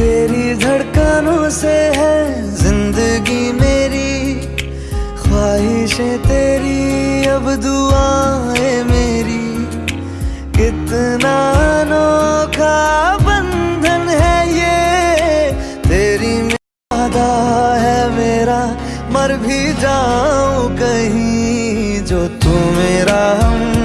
तेरी धड़कनों से है ज़िंदगी मेरी। ख्वाहिशें तेरी, अब दुआएँ मेरी। कितना अनोखा बंधन है ये। तेरी मादा है मेरा, मर भी जाऊँ कहीं। जो तू मेरा हम